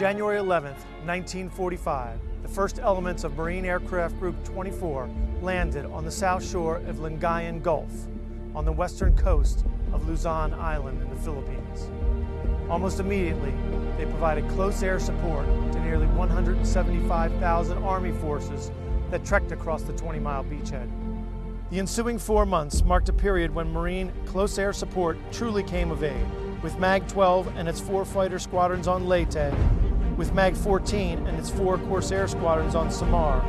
January 11, 1945, the first elements of Marine Aircraft Group 24 landed on the south shore of Lingayen Gulf on the western coast of Luzon Island in the Philippines. Almost immediately, they provided close air support to nearly 175,000 Army forces that trekked across the 20-mile beachhead. The ensuing four months marked a period when Marine close air support truly came of age, with MAG-12 and its four fighter squadrons on Leyte, with MAG-14 and its four Corsair squadrons on Samar,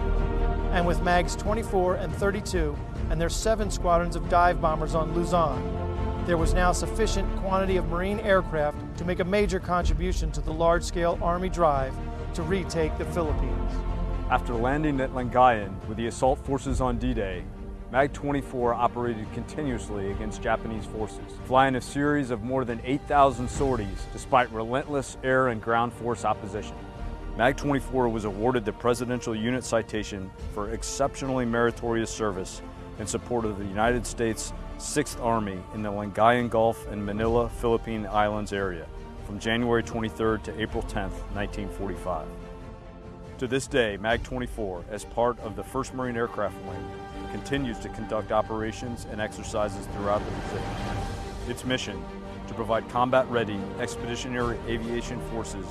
and with MAGs 24 and 32 and their seven squadrons of dive bombers on Luzon. There was now sufficient quantity of Marine aircraft to make a major contribution to the large-scale Army drive to retake the Philippines. After landing at Lingayen with the assault forces on D-Day, MAG-24 operated continuously against Japanese forces, flying a series of more than 8,000 sorties despite relentless air and ground force opposition. MAG-24 was awarded the Presidential Unit Citation for exceptionally meritorious service in support of the United States 6th Army in the Lingayen Gulf and Manila, Philippine Islands area from January 23 to April 10, 1945. To this day, MAG-24, as part of the 1st Marine Aircraft Wing, continues to conduct operations and exercises throughout the Pacific. Its mission, to provide combat-ready expeditionary aviation forces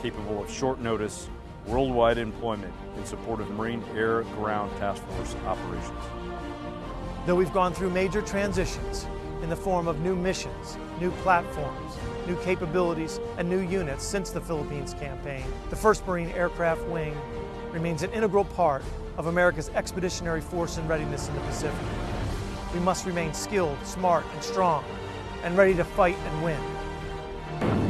capable of short notice, worldwide employment in support of Marine Air Ground Task Force operations. Though we've gone through major transitions in the form of new missions, new platforms, new capabilities, and new units since the Philippines campaign, the 1st Marine Aircraft Wing remains an integral part of America's expeditionary force and readiness in the Pacific. We must remain skilled, smart, and strong, and ready to fight and win.